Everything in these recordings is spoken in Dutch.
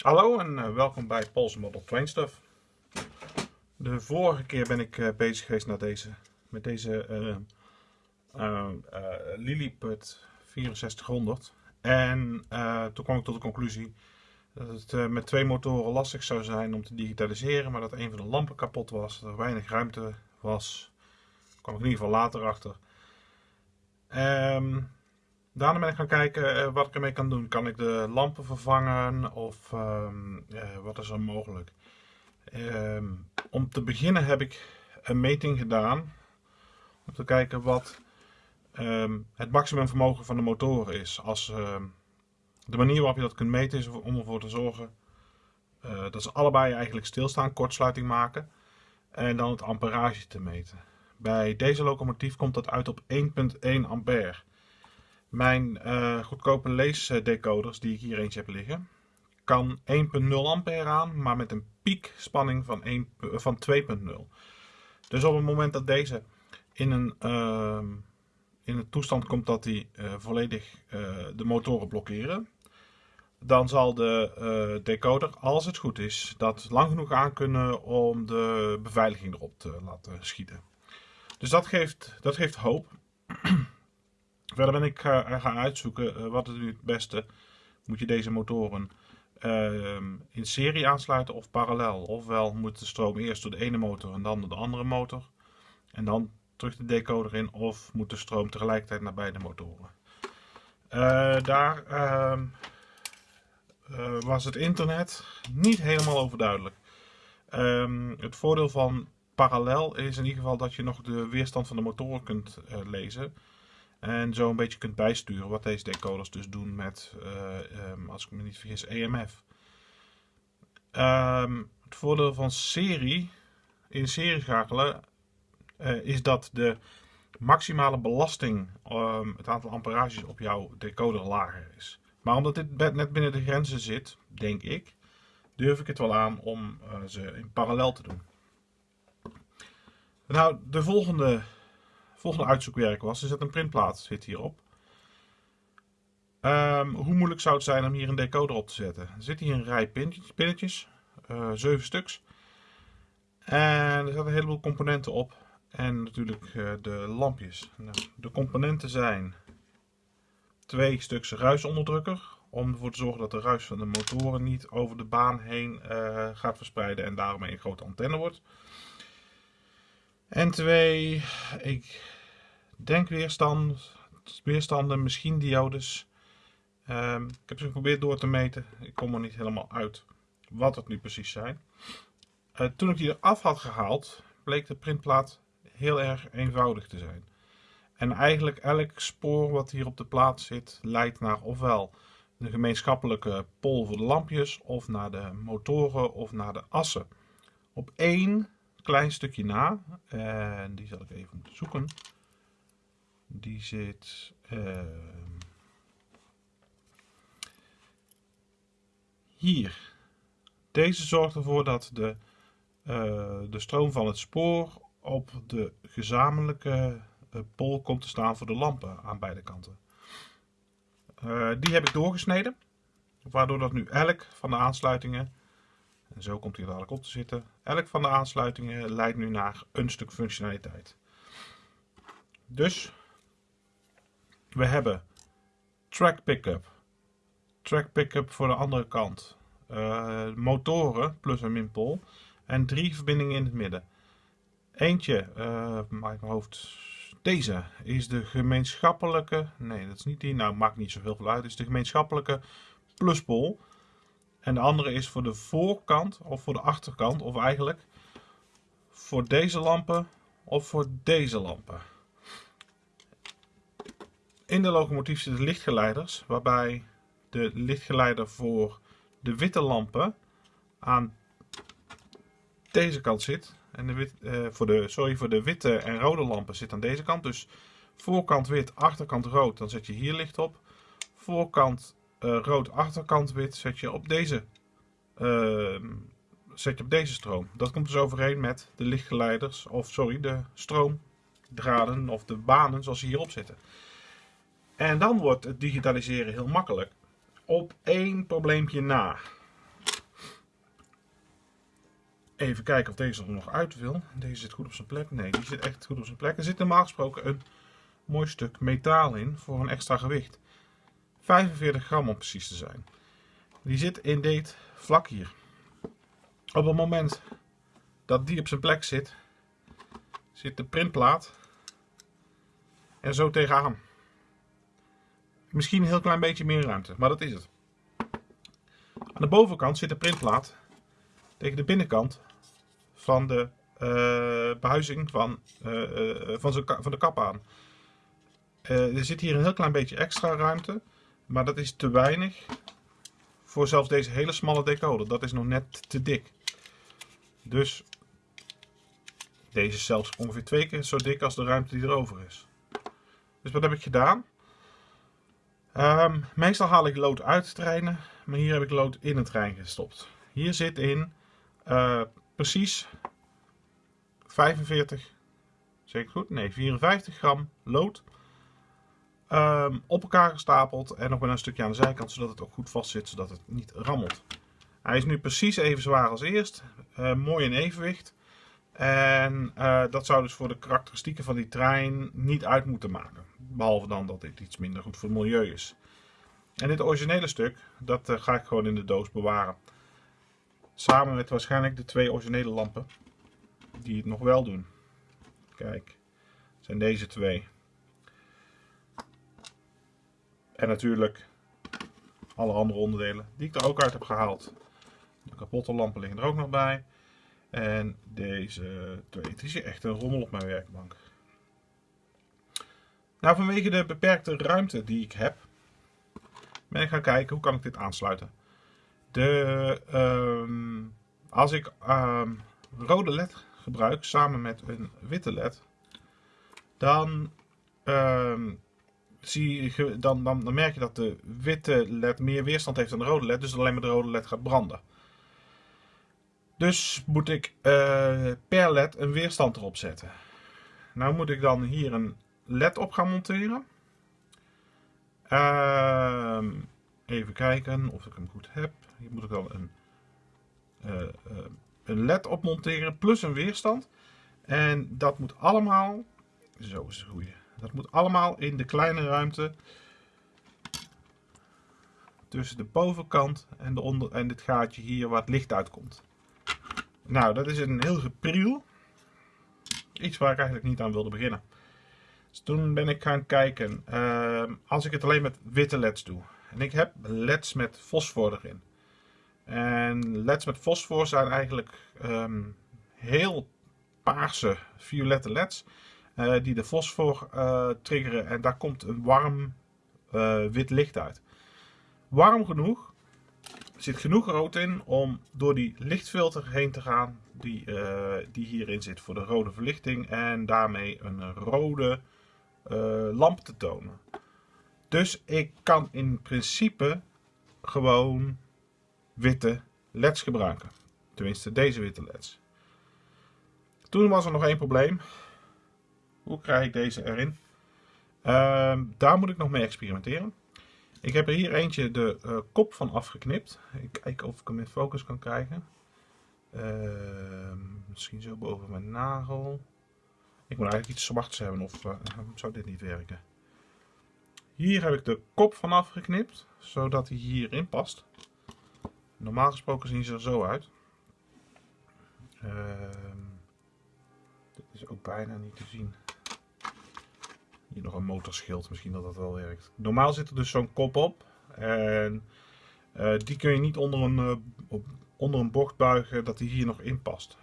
Hallo en uh, welkom bij Pols Model Train Stuff. De vorige keer ben ik uh, bezig geweest naar deze, met deze uh, Lilliput 6400. En toen kwam ik tot de conclusie dat het met twee motoren lastig zou zijn om te digitaliseren. Maar dat een van de lampen kapot was, dat er weinig ruimte was. Daar kwam ik in ieder geval later achter. Um, Daarna ben ik gaan kijken uh, wat ik ermee kan doen. Kan ik de lampen vervangen of um, uh, wat is er mogelijk? Um, om te beginnen heb ik een meting gedaan. Om te kijken wat um, het maximumvermogen van de motoren is. Als, de manier waarop je dat kunt meten is om ervoor te zorgen uh, dat ze allebei eigenlijk stilstaan, kortsluiting maken. En dan het amperage te meten. Bij deze locomotief komt dat uit op 1.1 ampère. Mijn uh, goedkope leesdecoders die ik hier eentje heb liggen, kan 1.0 ampère aan, maar met een piekspanning van, van 2.0. Dus op het moment dat deze in een, uh, in een toestand komt dat hij uh, volledig uh, de motoren blokkeren, dan zal de decoder, als het goed is, dat lang genoeg aan kunnen om de beveiliging erop te laten schieten. Dus dat geeft, dat geeft hoop. Verder ben ik gaan uitzoeken uh, wat is nu het beste. Moet je deze motoren uh, in serie aansluiten of parallel? Ofwel moet de stroom eerst door de ene motor en dan door de andere motor. En dan terug de decoder in of moet de stroom tegelijkertijd naar beide motoren. Uh, daar ehm, eh, was het internet niet helemaal overduidelijk. Um, het voordeel van parallel is in ieder geval dat je nog de weerstand van de motoren kunt lezen. En zo een beetje kunt bijsturen wat deze decoders dus doen met, uh, um, als ik me niet vergis, EMF. Um, het voordeel van serie, in serie schakelen, uh, is dat de maximale belasting, um, het aantal amperages op jouw decoder lager is. Maar omdat dit net binnen de grenzen zit, denk ik, durf ik het wel aan om uh, ze in parallel te doen. Nou, de volgende volgende uitzoekwerk was, is dat een printplaat zit hierop. Um, hoe moeilijk zou het zijn om hier een decoder op te zetten? Er zit hier een rij pinnetjes, pinnetjes uh, 7 stuks. En er zitten een heleboel componenten op. En natuurlijk uh, de lampjes. Nou, de componenten zijn twee stuks ruisonderdrukker. Om ervoor te zorgen dat de ruis van de motoren niet over de baan heen uh, gaat verspreiden en daarmee een grote antenne wordt. En twee, ik denk weerstand, weerstanden, misschien diodes. Um, ik heb ze geprobeerd door te meten. Ik kom er niet helemaal uit wat het nu precies zijn. Uh, toen ik die eraf had gehaald, bleek de printplaat heel erg eenvoudig te zijn. En eigenlijk elk spoor wat hier op de plaat zit, leidt naar ofwel de gemeenschappelijke pol voor de lampjes, of naar de motoren, of naar de assen. Op één klein stukje na. En die zal ik even zoeken. Die zit... Uh, hier. Deze zorgt ervoor dat de, uh, de stroom van het spoor op de gezamenlijke uh, pol komt te staan voor de lampen aan beide kanten. Uh, die heb ik doorgesneden, waardoor dat nu elk van de aansluitingen en zo komt hij dadelijk op te zitten. Elk van de aansluitingen leidt nu naar een stuk functionaliteit. Dus we hebben track pickup, track pickup voor de andere kant, uh, motoren plus een minpol en drie verbindingen in het midden. Eentje, uh, maak ik mijn hoofd, deze is de gemeenschappelijke, nee dat is niet die, nou maakt niet zoveel uit, het is de gemeenschappelijke pluspol. En de andere is voor de voorkant of voor de achterkant. Of eigenlijk voor deze lampen of voor deze lampen. In de locomotief zitten lichtgeleiders. Waarbij de lichtgeleider voor de witte lampen aan deze kant zit. En de wit, uh, voor, de, sorry, voor de witte en rode lampen zit aan deze kant. Dus voorkant wit, achterkant rood. Dan zet je hier licht op. Voorkant rood achterkant wit zet je op deze uh, zet je op deze stroom. Dat komt dus overeen met de lichtgeleiders, of sorry, de stroomdraden of de banen zoals ze hierop zitten. En dan wordt het digitaliseren heel makkelijk. Op één probleempje na. Even kijken of deze er nog uit wil. Deze zit goed op zijn plek. Nee, die zit echt goed op zijn plek. Er zit normaal gesproken een mooi stuk metaal in voor een extra gewicht. 45 gram om precies te zijn. Die zit in dit vlak hier. Op het moment dat die op zijn plek zit, zit de printplaat er zo tegenaan. Misschien een heel klein beetje meer ruimte, maar dat is het. Aan de bovenkant zit de printplaat tegen de binnenkant van de uh, behuizing van, uh, van, van de kap aan. er zit hier een heel klein beetje extra ruimte, maar dat is te weinig voor zelfs deze hele smalle decoder. Dat is nog net te dik. Dus deze is zelfs ongeveer twee keer zo dik als de ruimte die erover is. Dus wat heb ik gedaan? Um, meestal haal ik lood uit treinen, maar hier heb ik lood in het trein gestopt. Hier zit in uh, precies 45, zeg ik goed? Nee, 54 gram lood. Um, op elkaar gestapeld en nog met een stukje aan de zijkant, zodat het ook goed vast zit, zodat het niet rammelt. Hij is nu precies even zwaar als eerst. Uh, mooi in evenwicht. En uh, dat zou dus voor de karakteristieken van die trein niet uit moeten maken. Behalve dan dat dit iets minder goed voor het milieu is. En dit originele stuk, dat uh, ga ik gewoon in de doos bewaren. Samen met waarschijnlijk de twee originele lampen. Die het nog wel doen. Kijk, zijn deze twee. En natuurlijk alle andere onderdelen die ik er ook uit heb gehaald. De kapotte lampen liggen er ook nog bij. En deze twee. Het is echt een rommel op mijn werkbank. Nou, vanwege de beperkte ruimte die ik heb, ben ik gaan kijken hoe kan ik dit aansluiten. De, um, als ik um, rode led gebruik samen met een witte led, dan, um, zie je, dan, dan, dan merk je dat de witte led meer weerstand heeft dan de rode led, dus alleen maar de rode led gaat branden. Dus moet ik uh, per led een weerstand erop zetten. Nou moet ik dan hier een led op gaan monteren. Uh, even kijken of ik hem goed heb. Hier moet ik dan een, uh, een led op monteren plus een weerstand. En dat moet allemaal, zo is het goede. Dat moet allemaal in de kleine ruimte tussen de bovenkant en, de onder, en dit gaatje hier waar het licht uitkomt. Nou, dat is een heel gepriel. Iets waar ik eigenlijk niet aan wilde beginnen. Dus toen ben ik gaan kijken, uh, als ik het alleen met witte leds doe. En ik heb leds met fosfor erin. En leds met fosfor zijn eigenlijk um, heel paarse, violette leds. Uh, die de fosfor uh, triggeren en daar komt een warm uh, wit licht uit. Warm genoeg zit genoeg rood in om door die lichtfilter heen te gaan die, die hierin zit voor de rode verlichting en daarmee een rode lamp te tonen. Dus ik kan in principe gewoon witte leds gebruiken. Tenminste deze witte leds. Toen was er nog één probleem. Hoe krijg ik deze erin? Uh, daar moet ik nog mee experimenteren. Ik heb er hier eentje de uh, kop van afgeknipt. Ik kijk of ik hem in focus kan krijgen. Uh, misschien zo boven mijn nagel. Ik moet eigenlijk iets zwarts hebben of uh, zou dit niet werken. Hier heb ik de kop van afgeknipt, zodat hij hierin past. Normaal gesproken zien ze er zo uit. Ehm, dit is ook bijna niet te zien. Hier nog een motorschild, misschien dat dat wel werkt. Normaal zit er dus zo'n kop op. En uh, die kun je niet onder een, uh, op, onder een bocht buigen dat hij hier nog in past.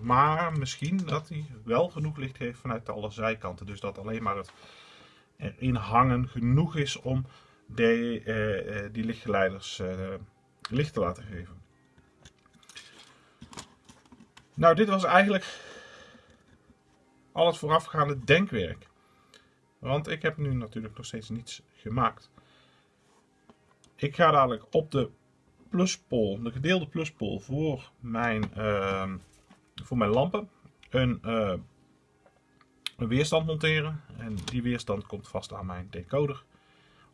Maar misschien dat hij wel genoeg licht heeft vanuit alle zijkanten. Dus dat alleen maar het erin hangen genoeg is om de, uh, die lichtgeleiders licht te laten geven. Nou, dit was eigenlijk al het voorafgaande denkwerk. Want ik heb nu natuurlijk nog steeds niets gemaakt. Ik ga dadelijk op de pluspol, de gedeelde pluspol voor mijn, uh, voor mijn lampen, een, uh, een weerstand monteren. En die weerstand komt vast aan mijn decoder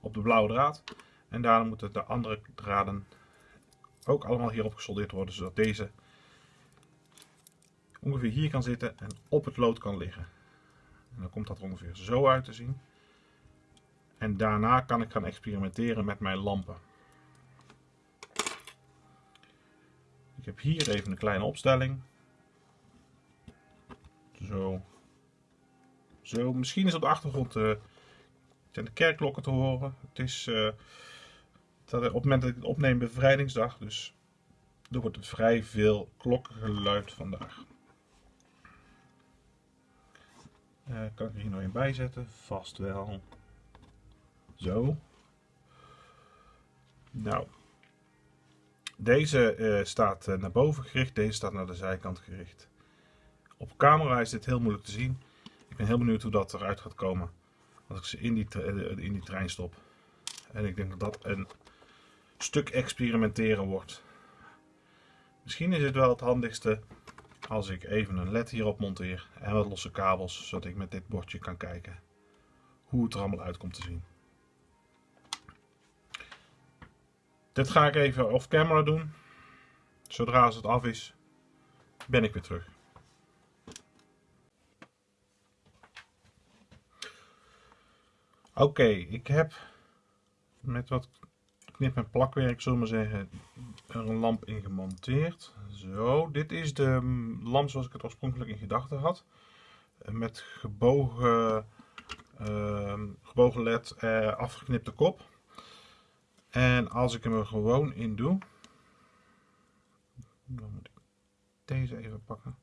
op de blauwe draad. En daarom moeten de andere draden ook allemaal hierop gesoldeerd worden, zodat deze ongeveer hier kan zitten en op het lood kan liggen. En dan komt dat er ongeveer zo uit te zien. En daarna kan ik gaan experimenteren met mijn lampen. Ik heb hier even een kleine opstelling. Zo. Zo, misschien is op de achtergrond uh, de kerkklokken te horen. Het is uh, op het moment dat ik het opneem bevrijdingsdag, dus er wordt vrij veel klokkengeluid vandaag. Uh, kan ik er hier nog een bij zetten? Vast wel. Zo. Nou. Deze uh, staat uh, naar boven gericht, deze staat naar de zijkant gericht. Op camera is dit heel moeilijk te zien. Ik ben heel benieuwd hoe dat eruit gaat komen als ik ze in die, in die trein stop. En ik denk dat dat een stuk experimenteren wordt. Misschien is het wel het handigste als ik even een led hierop monteer en wat losse kabels, zodat ik met dit bordje kan kijken hoe het er allemaal uit komt te zien. Dit ga ik even off camera doen. Zodra het af is, ben ik weer terug. Oké, ik heb met wat knip- en plakwerk, zullen we zeggen, er een lamp in gemonteerd. Zo, dit is de lamp zoals ik het oorspronkelijk in gedachten had. Met gebogen, uh, gebogen led, uh, afgeknipte kop. En als ik hem er gewoon in doe, dan moet ik deze even pakken.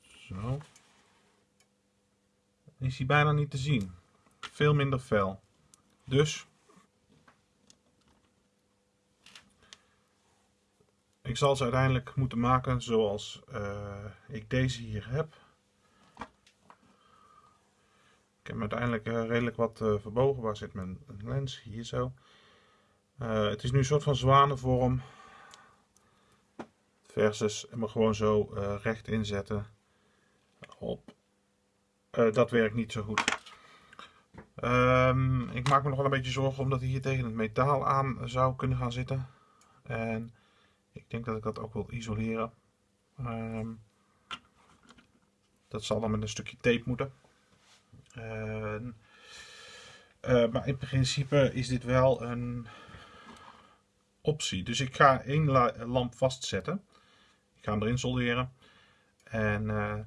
Zo. Is hij bijna niet te zien. Veel minder fel. Dus ik zal ze uiteindelijk moeten maken zoals uh, ik deze hier heb. Ik heb uiteindelijk uh, redelijk wat uh, verbogen. Waar zit mijn lens? Hier zo. het is nu een soort van zwanenvorm. Versus hem gewoon zo recht inzetten. Op. dat werkt niet zo goed. Um, ik maak me nog wel een beetje zorgen omdat hij hier tegen het metaal aan zou kunnen gaan zitten. En ik denk dat ik dat ook wil isoleren. Um, dat zal dan met een stukje tape moeten. Uh, maar in principe is dit wel een optie. Dus ik ga één lamp vastzetten. Ik ga hem erin solderen. En uh,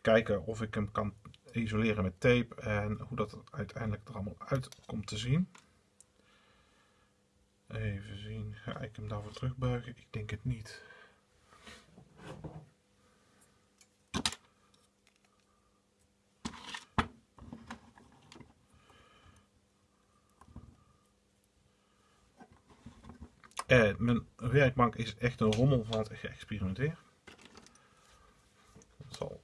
kijken of ik hem kan isoleren met tape en hoe dat uiteindelijk er allemaal uit komt te zien. Even zien, ga ik hem daarvoor terugbuigen? Ik denk het niet. En mijn werkbank is echt een rommel van het geëxperimenteerd. Dat zal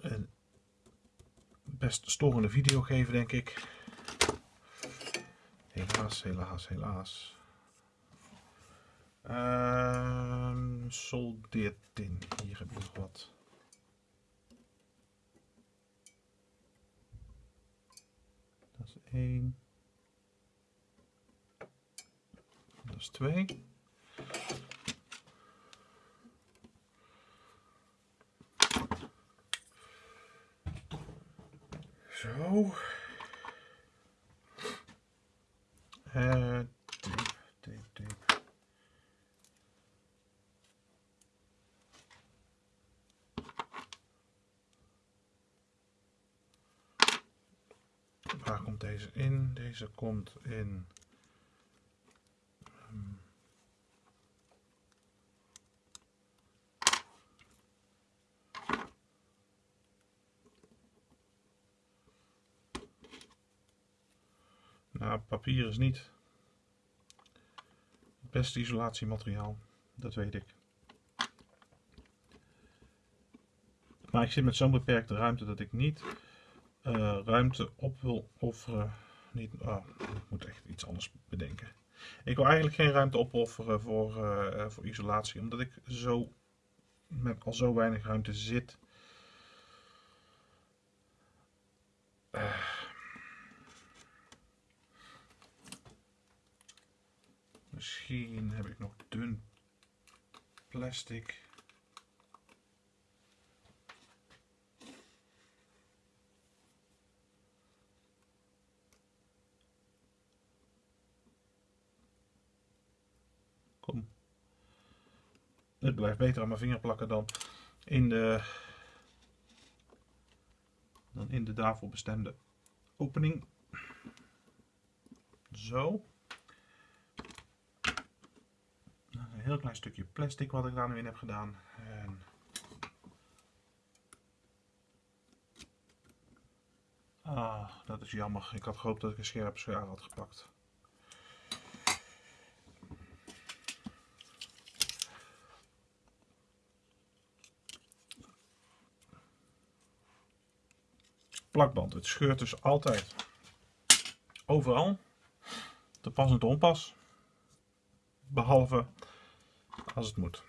een best storende video geven, denk ik. Helaas, helaas, helaas. Uh, soldeertin. Hier heb je nog wat. Dat is één. Dat is twee. Zo. Uh. Waar komt deze in? Deze komt in Nou, papier is niet het beste isolatiemateriaal, dat weet ik. Maar ik zit met zo'n beperkte ruimte dat ik niet uh, ruimte op wil offeren. Niet, oh, ik moet echt iets anders bedenken. Ik wil eigenlijk geen ruimte opofferen voor, uh, voor isolatie, omdat ik zo met al zo weinig ruimte zit. Uh, Misschien heb ik nog dun plastic. Kom. Het blijft beter aan mijn vinger plakken dan in de, dan in de daarvoor bestemde opening. Zo. Een heel klein stukje plastic wat ik daar nu in heb gedaan. En Ah, dat is jammer. Ik had gehoopt dat ik een scherp schaar had gepakt. Plakband. Het scheurt dus altijd overal. Te pas en te onpas. Behalve als het moet.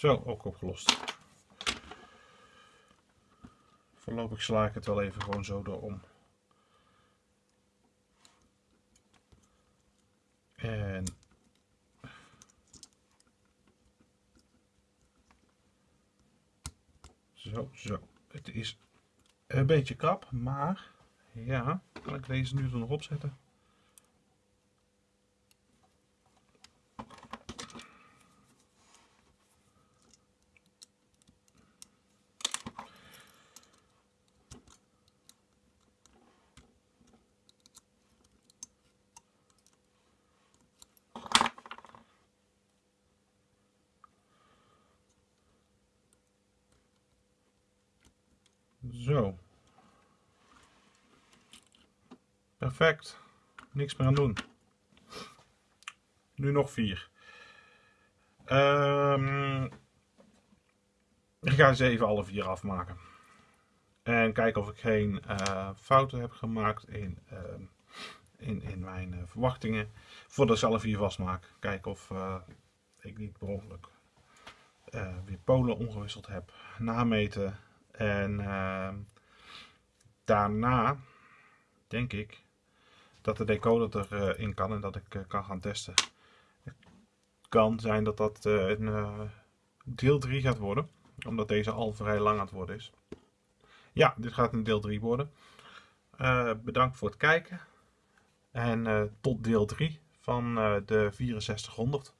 Zo, ook opgelost. Voorlopig sla ik het wel even gewoon zo erom. En zo, zo. Het is een beetje krap, maar ja, kan ik deze nu er nog opzetten? Zo. Perfect. Niks meer aan doen. Nu nog vier. Um, ik ga ze even alle vier afmaken. En kijken of ik geen uh, fouten heb gemaakt in, uh, in, in mijn uh, verwachtingen. Voordat ik ze alle vier vastmaak. Kijken of eh, ik niet per ongeluk weer polen ongewisseld heb. Nameten en uh, daarna denk ik dat de decoder erin uh, kan en dat ik uh, kan gaan testen. Het kan zijn dat dat eh, een eh, deel 3 gaat worden, omdat deze al vrij lang aan het worden is. Ja, dit gaat een deel 3 worden. Eh, bedankt voor het kijken en tot deel 3 van de 6400.